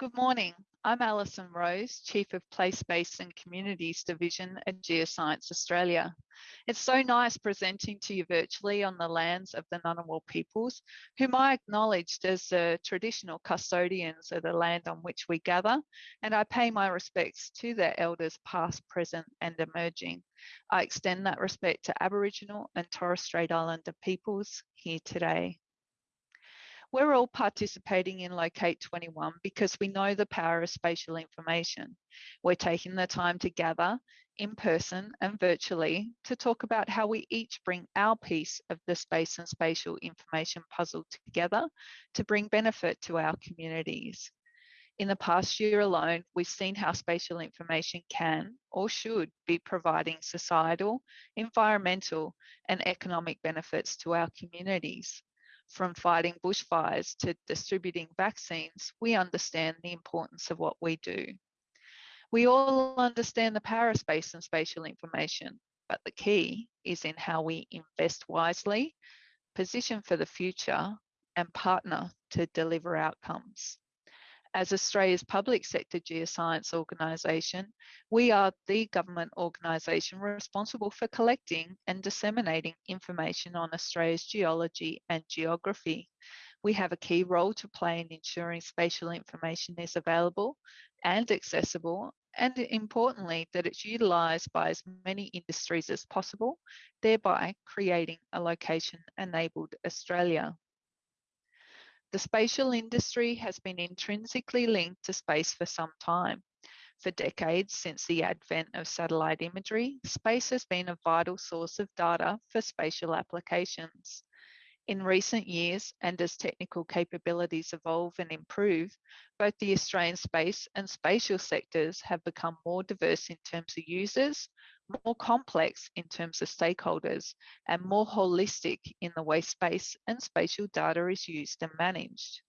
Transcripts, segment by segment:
Good morning. I'm Alison Rose, Chief of Place, Space and Communities Division at Geoscience Australia. It's so nice presenting to you virtually on the lands of the Ngunnawal peoples, whom I acknowledged as the traditional custodians of the land on which we gather, and I pay my respects to their elders past, present and emerging. I extend that respect to Aboriginal and Torres Strait Islander peoples here today. We're all participating in Locate 21 because we know the power of spatial information. We're taking the time to gather in person and virtually to talk about how we each bring our piece of the space and spatial information puzzle together to bring benefit to our communities. In the past year alone, we've seen how spatial information can or should be providing societal, environmental and economic benefits to our communities. From fighting bushfires to distributing vaccines, we understand the importance of what we do. We all understand the power of space and spatial information, but the key is in how we invest wisely, position for the future, and partner to deliver outcomes as Australia's public sector geoscience organisation, we are the government organisation responsible for collecting and disseminating information on Australia's geology and geography. We have a key role to play in ensuring spatial information is available and accessible and importantly that it's utilised by as many industries as possible, thereby creating a location enabled Australia. The spatial industry has been intrinsically linked to space for some time. For decades since the advent of satellite imagery, space has been a vital source of data for spatial applications. In recent years, and as technical capabilities evolve and improve, both the Australian space and spatial sectors have become more diverse in terms of users, more complex in terms of stakeholders, and more holistic in the way space and spatial data is used and managed.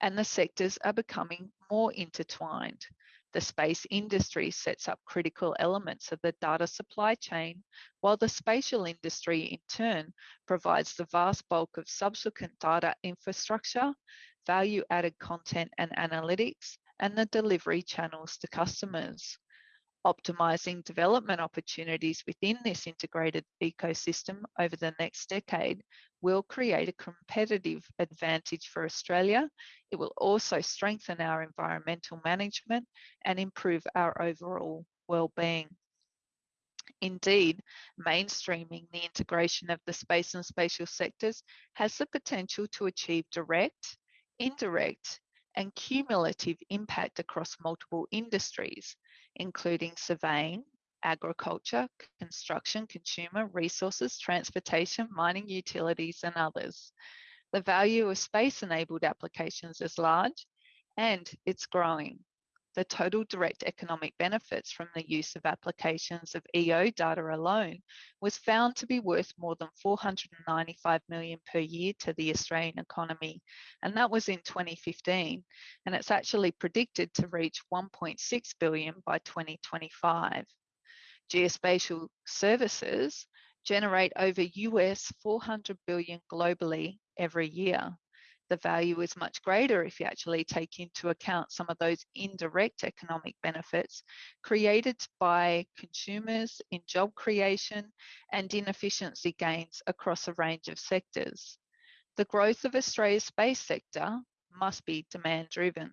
And the sectors are becoming more intertwined. The space industry sets up critical elements of the data supply chain, while the spatial industry in turn provides the vast bulk of subsequent data infrastructure, value added content and analytics, and the delivery channels to customers optimizing development opportunities within this integrated ecosystem over the next decade will create a competitive advantage for Australia. It will also strengthen our environmental management and improve our overall well-being. Indeed, mainstreaming the integration of the space and spatial sectors has the potential to achieve direct, indirect, and cumulative impact across multiple industries, including surveying, agriculture, construction, consumer, resources, transportation, mining, utilities, and others. The value of space-enabled applications is large and it's growing the total direct economic benefits from the use of applications of EO data alone was found to be worth more than 495 million per year to the Australian economy. And that was in 2015. And it's actually predicted to reach 1.6 billion by 2025. Geospatial services generate over US 400 billion globally every year the value is much greater if you actually take into account some of those indirect economic benefits created by consumers in job creation and in efficiency gains across a range of sectors. The growth of Australia's space sector must be demand driven.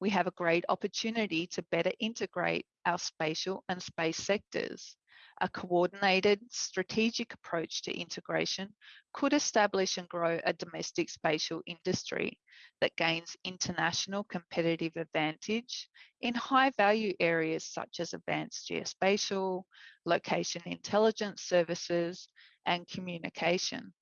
We have a great opportunity to better integrate our spatial and space sectors a coordinated strategic approach to integration could establish and grow a domestic spatial industry that gains international competitive advantage in high value areas such as advanced geospatial, location intelligence services, and communication.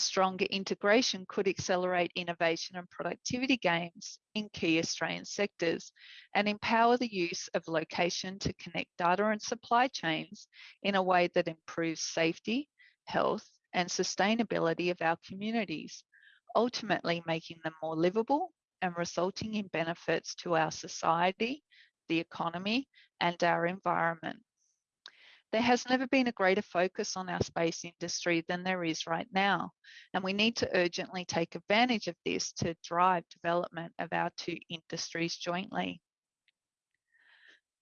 Stronger integration could accelerate innovation and productivity gains in key Australian sectors and empower the use of location to connect data and supply chains in a way that improves safety, health, and sustainability of our communities, ultimately making them more livable and resulting in benefits to our society, the economy, and our environment. There has never been a greater focus on our space industry than there is right now, and we need to urgently take advantage of this to drive development of our two industries jointly.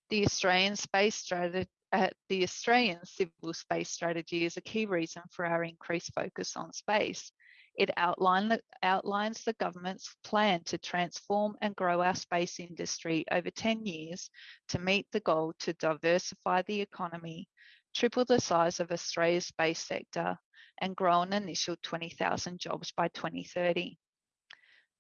The Australian space strategy uh, the Australian civil space strategy is a key reason for our increased focus on space. It the, outlines the government's plan to transform and grow our space industry over 10 years to meet the goal to diversify the economy, triple the size of Australia's space sector, and grow an initial 20,000 jobs by 2030.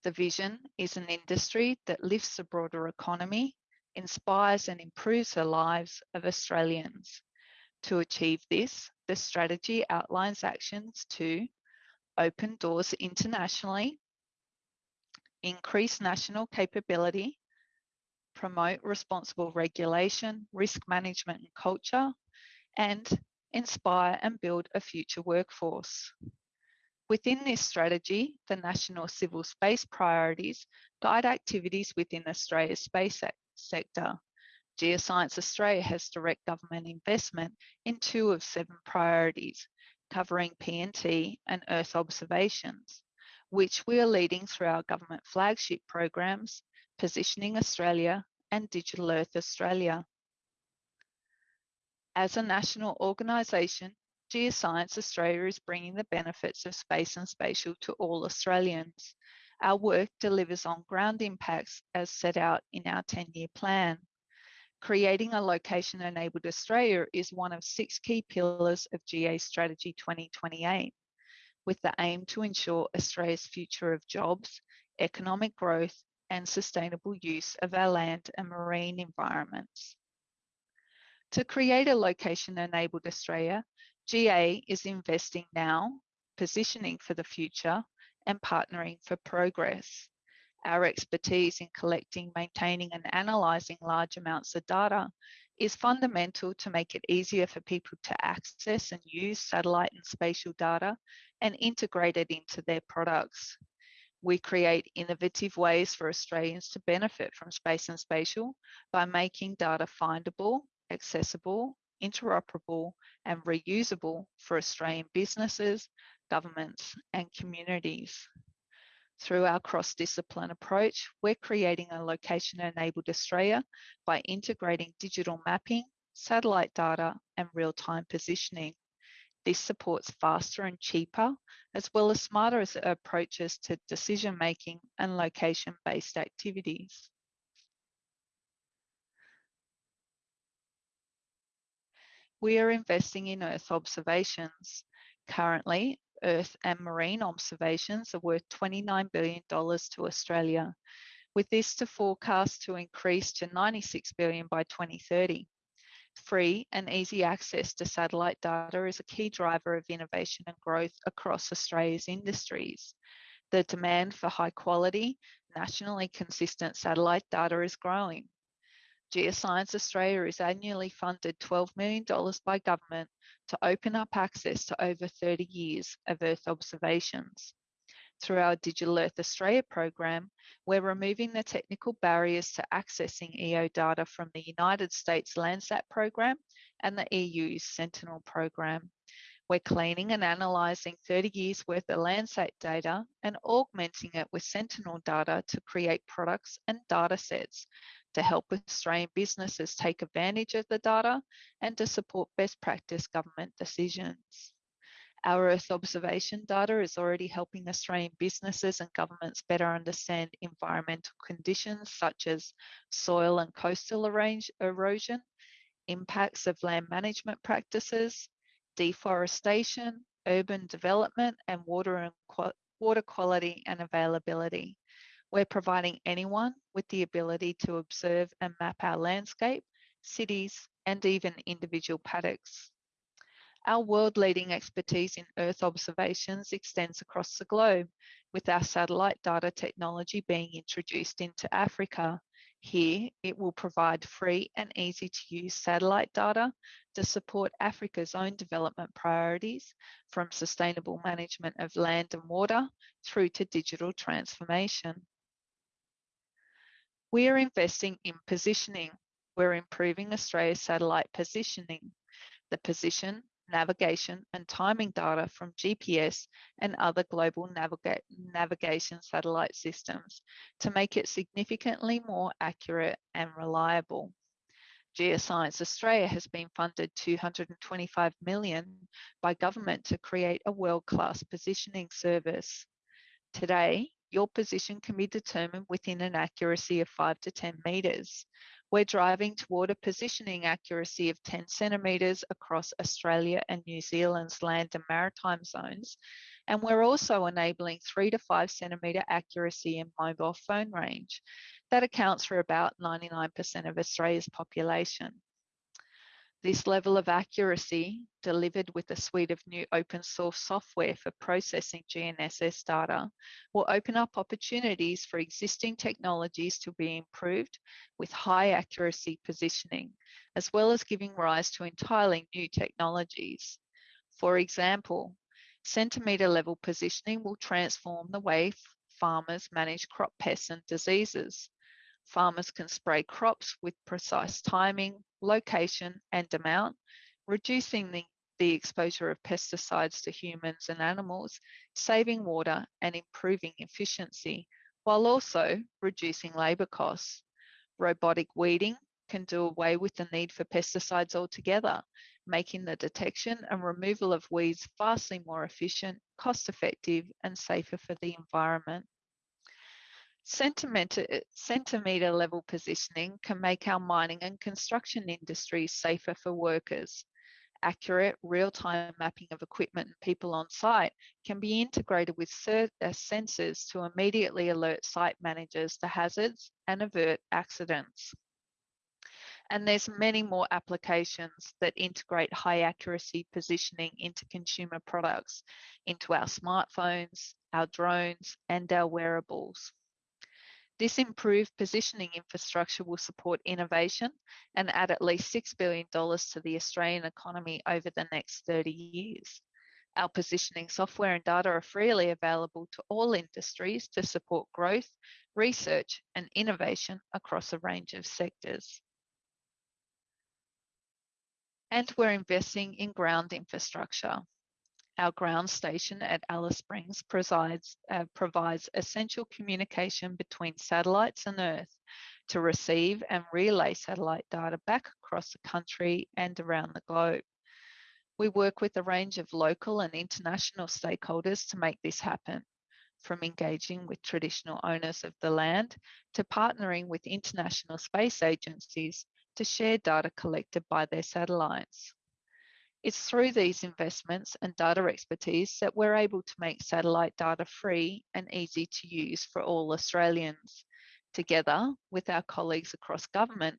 The vision is an industry that lifts the broader economy, inspires and improves the lives of Australians. To achieve this, the strategy outlines actions to open doors internationally, increase national capability, promote responsible regulation, risk management and culture, and inspire and build a future workforce. Within this strategy, the National Civil Space Priorities guide activities within Australia's space sector. Geoscience Australia has direct government investment in two of seven priorities, covering PNT and Earth observations, which we are leading through our government flagship programs, Positioning Australia and Digital Earth Australia. As a national organisation, Geoscience Australia is bringing the benefits of space and spatial to all Australians. Our work delivers on ground impacts as set out in our 10-year plan. Creating a location-enabled Australia is one of six key pillars of GA Strategy 2028, with the aim to ensure Australia's future of jobs, economic growth, and sustainable use of our land and marine environments. To create a location-enabled Australia, GA is investing now, positioning for the future, and partnering for progress. Our expertise in collecting, maintaining and analysing large amounts of data is fundamental to make it easier for people to access and use satellite and spatial data and integrate it into their products. We create innovative ways for Australians to benefit from space and spatial by making data findable, accessible, interoperable and reusable for Australian businesses, governments and communities. Through our cross-discipline approach, we're creating a location-enabled Australia by integrating digital mapping, satellite data, and real-time positioning. This supports faster and cheaper, as well as smarter approaches to decision-making and location-based activities. We are investing in Earth observations. Currently, Earth and marine observations are worth $29 billion to Australia, with this to forecast to increase to 96 billion by 2030. Free and easy access to satellite data is a key driver of innovation and growth across Australia's industries. The demand for high quality, nationally consistent satellite data is growing. Geoscience Australia is annually funded $12 million by government to open up access to over 30 years of Earth observations. Through our Digital Earth Australia program, we're removing the technical barriers to accessing EO data from the United States Landsat program and the EU's Sentinel program. We're cleaning and analysing 30 years worth of Landsat data and augmenting it with Sentinel data to create products and data sets to help Australian businesses take advantage of the data and to support best practice government decisions. Our Earth observation data is already helping Australian businesses and governments better understand environmental conditions such as soil and coastal erosion, impacts of land management practices, deforestation, urban development, and water, and water quality and availability. We're providing anyone with the ability to observe and map our landscape, cities, and even individual paddocks. Our world-leading expertise in Earth observations extends across the globe, with our satellite data technology being introduced into Africa. Here, it will provide free and easy to use satellite data to support Africa's own development priorities, from sustainable management of land and water through to digital transformation. We are investing in positioning. We're improving Australia's satellite positioning. the position, navigation and timing data from GPS and other global naviga navigation satellite systems to make it significantly more accurate and reliable. Geoscience Australia has been funded 225 million by government to create a world-class positioning service. Today, your position can be determined within an accuracy of 5 to 10 metres. We're driving toward a positioning accuracy of 10 centimetres across Australia and New Zealand's land and maritime zones. And we're also enabling 3 to 5 centimetre accuracy in mobile phone range. That accounts for about 99% of Australia's population. This level of accuracy, delivered with a suite of new open source software for processing GNSS data, will open up opportunities for existing technologies to be improved with high accuracy positioning, as well as giving rise to entirely new technologies. For example, centimetre level positioning will transform the way farmers manage crop pests and diseases. Farmers can spray crops with precise timing, location and amount, reducing the, the exposure of pesticides to humans and animals, saving water and improving efficiency, while also reducing labour costs. Robotic weeding can do away with the need for pesticides altogether, making the detection and removal of weeds vastly more efficient, cost effective and safer for the environment. Centimetre, centimetre level positioning can make our mining and construction industries safer for workers. Accurate real-time mapping of equipment and people on site can be integrated with uh, sensors to immediately alert site managers to hazards and avert accidents. And there's many more applications that integrate high accuracy positioning into consumer products, into our smartphones, our drones, and our wearables. This improved positioning infrastructure will support innovation and add at least $6 billion to the Australian economy over the next 30 years. Our positioning software and data are freely available to all industries to support growth, research and innovation across a range of sectors. And we're investing in ground infrastructure. Our ground station at Alice Springs provides, uh, provides essential communication between satellites and Earth to receive and relay satellite data back across the country and around the globe. We work with a range of local and international stakeholders to make this happen, from engaging with traditional owners of the land to partnering with international space agencies to share data collected by their satellites. It's through these investments and data expertise that we're able to make satellite data free and easy to use for all Australians. Together with our colleagues across government,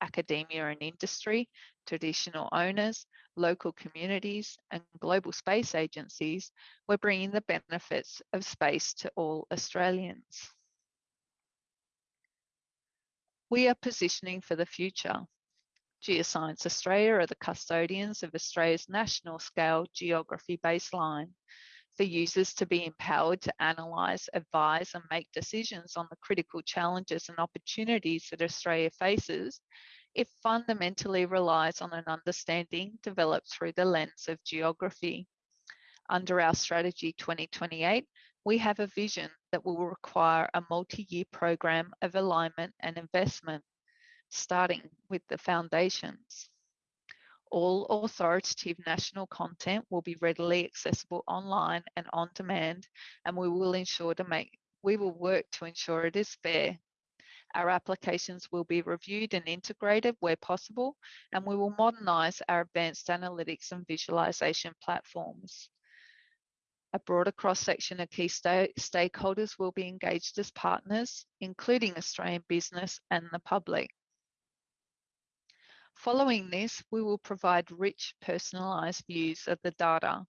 academia and industry, traditional owners, local communities and global space agencies, we're bringing the benefits of space to all Australians. We are positioning for the future. Geoscience Australia are the custodians of Australia's national scale geography baseline for users to be empowered to analyse, advise and make decisions on the critical challenges and opportunities that Australia faces, it fundamentally relies on an understanding developed through the lens of geography. Under our Strategy 2028, we have a vision that will require a multi-year program of alignment and investment starting with the foundations. All authoritative national content will be readily accessible online and on demand, and we will ensure to make we will work to ensure it is fair. Our applications will be reviewed and integrated where possible, and we will modernise our advanced analytics and visualisation platforms. A broader cross-section of key sta stakeholders will be engaged as partners, including Australian business and the public. Following this, we will provide rich personalised views of the data.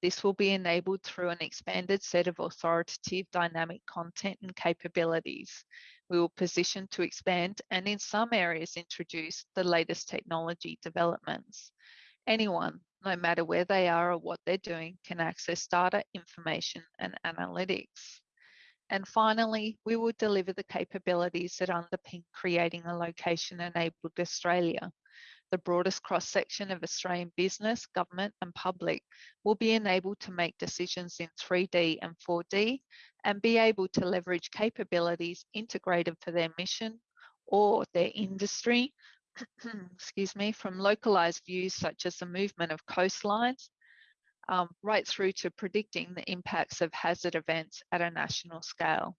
This will be enabled through an expanded set of authoritative dynamic content and capabilities. We will position to expand and in some areas introduce the latest technology developments. Anyone, no matter where they are or what they're doing, can access data, information and analytics. And finally, we will deliver the capabilities that underpin creating a location enabled Australia the broadest cross-section of Australian business, government and public will be enabled to make decisions in 3D and 4D and be able to leverage capabilities integrated for their mission or their industry, excuse me, from localized views such as the movement of coastlines, um, right through to predicting the impacts of hazard events at a national scale.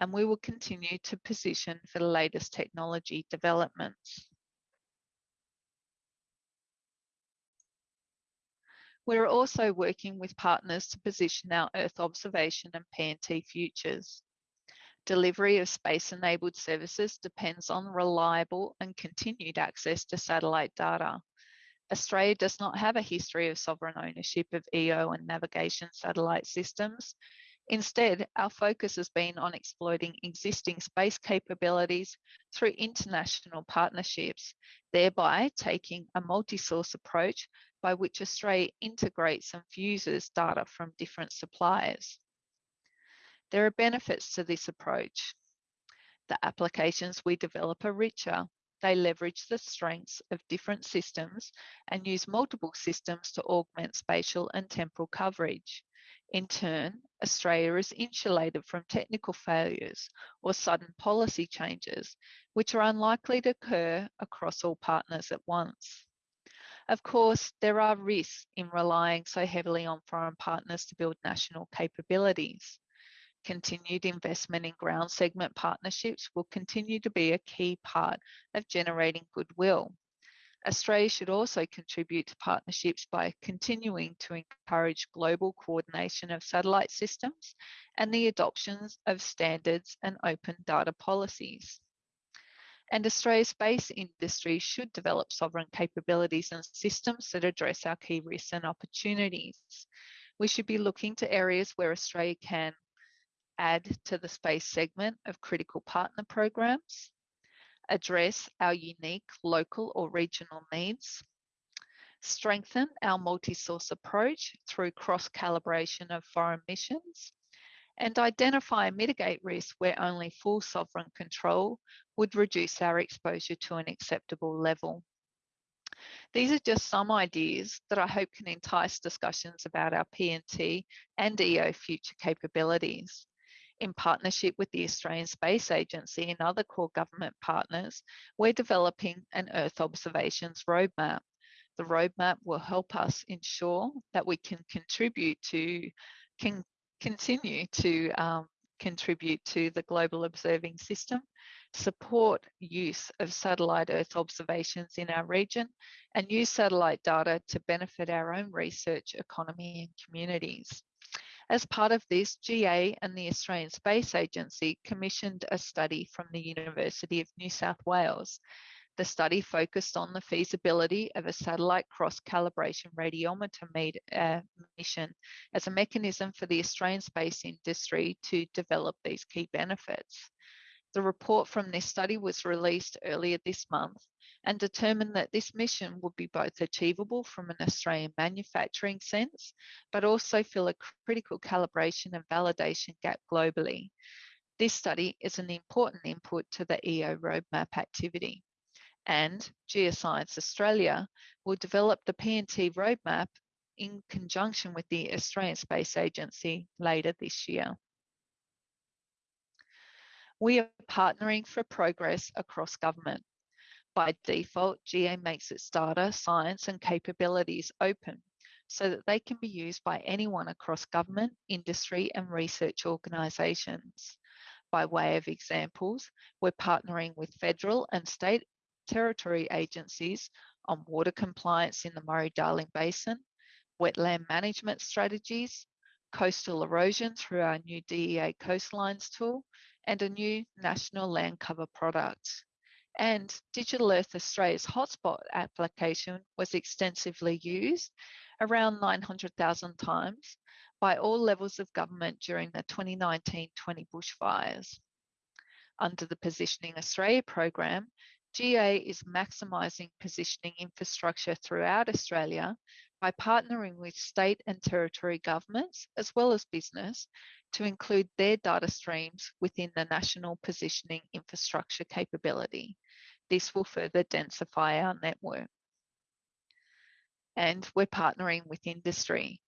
And we will continue to position for the latest technology developments. We're also working with partners to position our Earth observation and PNT futures. Delivery of space-enabled services depends on reliable and continued access to satellite data. Australia does not have a history of sovereign ownership of EO and navigation satellite systems. Instead, our focus has been on exploiting existing space capabilities through international partnerships, thereby taking a multi-source approach by which Australia integrates and fuses data from different suppliers. There are benefits to this approach. The applications we develop are richer. They leverage the strengths of different systems and use multiple systems to augment spatial and temporal coverage. In turn, Australia is insulated from technical failures or sudden policy changes, which are unlikely to occur across all partners at once. Of course, there are risks in relying so heavily on foreign partners to build national capabilities. Continued investment in ground segment partnerships will continue to be a key part of generating goodwill. Australia should also contribute to partnerships by continuing to encourage global coordination of satellite systems and the adoption of standards and open data policies and Australia's space industry should develop sovereign capabilities and systems that address our key risks and opportunities. We should be looking to areas where Australia can add to the space segment of critical partner programs, address our unique local or regional needs, strengthen our multi-source approach through cross-calibration of foreign missions, and identify and mitigate risks where only full sovereign control would reduce our exposure to an acceptable level. These are just some ideas that I hope can entice discussions about our PNT and EO future capabilities. In partnership with the Australian Space Agency and other core government partners, we're developing an Earth observations roadmap. The roadmap will help us ensure that we can contribute to can continue to um, contribute to the global observing system, support use of satellite Earth observations in our region, and use satellite data to benefit our own research, economy and communities. As part of this, GA and the Australian Space Agency commissioned a study from the University of New South Wales the study focused on the feasibility of a satellite cross-calibration radiometer uh, mission as a mechanism for the Australian space industry to develop these key benefits. The report from this study was released earlier this month and determined that this mission would be both achievable from an Australian manufacturing sense, but also fill a critical calibration and validation gap globally. This study is an important input to the EO roadmap activity and Geoscience Australia will develop the PNT roadmap in conjunction with the Australian Space Agency later this year. We are partnering for progress across government. By default, GA makes its data, science and capabilities open so that they can be used by anyone across government, industry and research organisations. By way of examples, we're partnering with federal and state territory agencies on water compliance in the Murray-Darling Basin, wetland management strategies, coastal erosion through our new DEA coastlines tool, and a new national land cover product. And Digital Earth Australia's hotspot application was extensively used, around 900,000 times, by all levels of government during the 2019-20 bushfires. Under the Positioning Australia program, GA is maximising positioning infrastructure throughout Australia by partnering with state and territory governments as well as business to include their data streams within the national positioning infrastructure capability. This will further densify our network. and we're partnering with industry.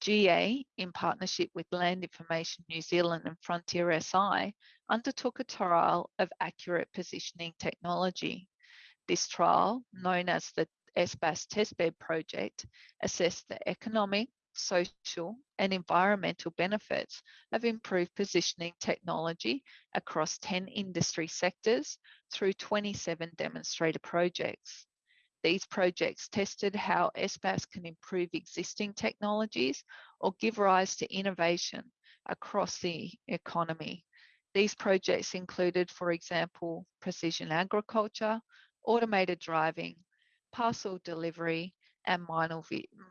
GA, in partnership with Land Information New Zealand and Frontier SI, undertook a trial of accurate positioning technology. This trial, known as the SBAS Testbed Project, assessed the economic, social and environmental benefits of improved positioning technology across 10 industry sectors through 27 demonstrator projects. These projects tested how SBAS can improve existing technologies or give rise to innovation across the economy. These projects included, for example, precision agriculture, automated driving, parcel delivery, and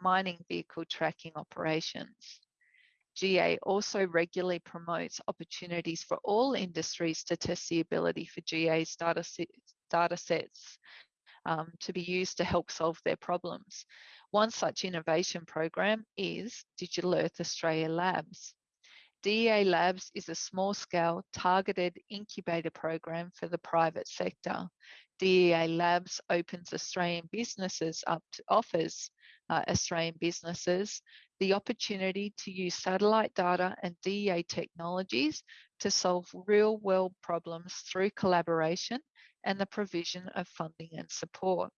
mining vehicle tracking operations. GA also regularly promotes opportunities for all industries to test the ability for GA's data, data sets um, to be used to help solve their problems. One such innovation program is Digital Earth Australia Labs. DEA Labs is a small scale targeted incubator program for the private sector. DEA Labs opens Australian businesses up to offers uh, Australian businesses the opportunity to use satellite data and DEA technologies to solve real world problems through collaboration and the provision of funding and support.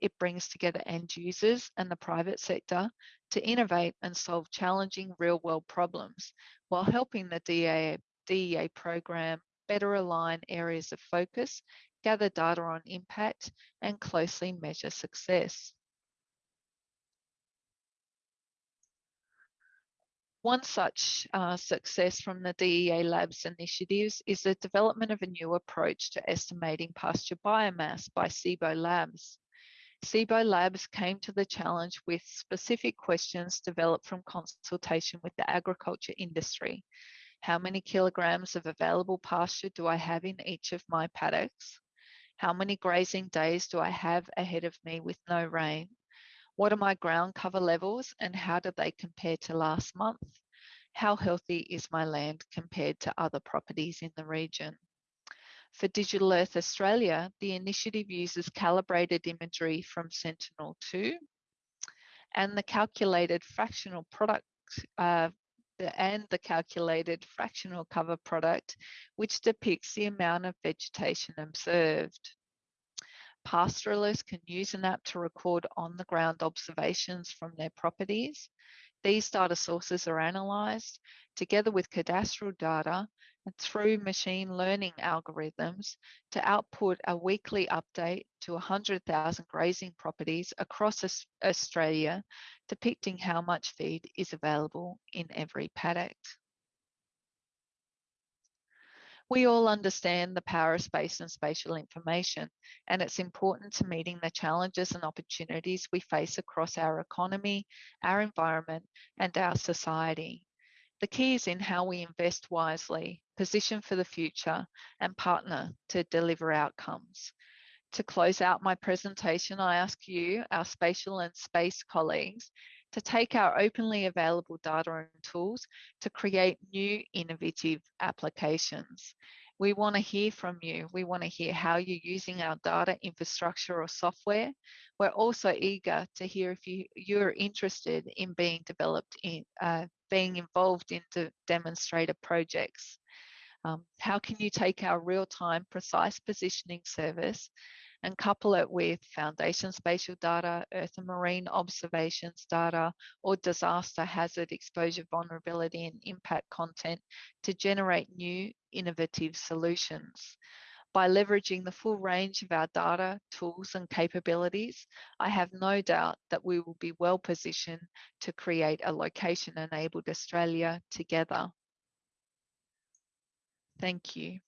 It brings together end users and the private sector to innovate and solve challenging real world problems while helping the DEA, DEA program better align areas of focus, gather data on impact and closely measure success. One such uh, success from the DEA Labs initiatives is the development of a new approach to estimating pasture biomass by Cibo Labs. Cibo Labs came to the challenge with specific questions developed from consultation with the agriculture industry. How many kilograms of available pasture do I have in each of my paddocks? How many grazing days do I have ahead of me with no rain? What are my ground cover levels and how do they compare to last month? How healthy is my land compared to other properties in the region? For Digital Earth Australia, the initiative uses calibrated imagery from Sentinel-2 and the calculated fractional product uh, and the calculated fractional cover product, which depicts the amount of vegetation observed. Pastoralists can use an app to record on the ground observations from their properties. These data sources are analysed together with cadastral data through machine learning algorithms to output a weekly update to 100,000 grazing properties across Australia, depicting how much feed is available in every paddock. We all understand the power of space and spatial information, and it's important to meeting the challenges and opportunities we face across our economy, our environment, and our society. The key is in how we invest wisely, position for the future, and partner to deliver outcomes. To close out my presentation, I ask you, our spatial and space colleagues, to take our openly available data and tools to create new innovative applications. We want to hear from you. We want to hear how you're using our data infrastructure or software. We're also eager to hear if you, you're interested in being developed in, uh, being involved in the demonstrator projects. Um, how can you take our real-time precise positioning service and couple it with foundation spatial data, earth and marine observations data, or disaster hazard exposure vulnerability and impact content to generate new innovative solutions. By leveraging the full range of our data, tools and capabilities, I have no doubt that we will be well positioned to create a location enabled Australia together. Thank you.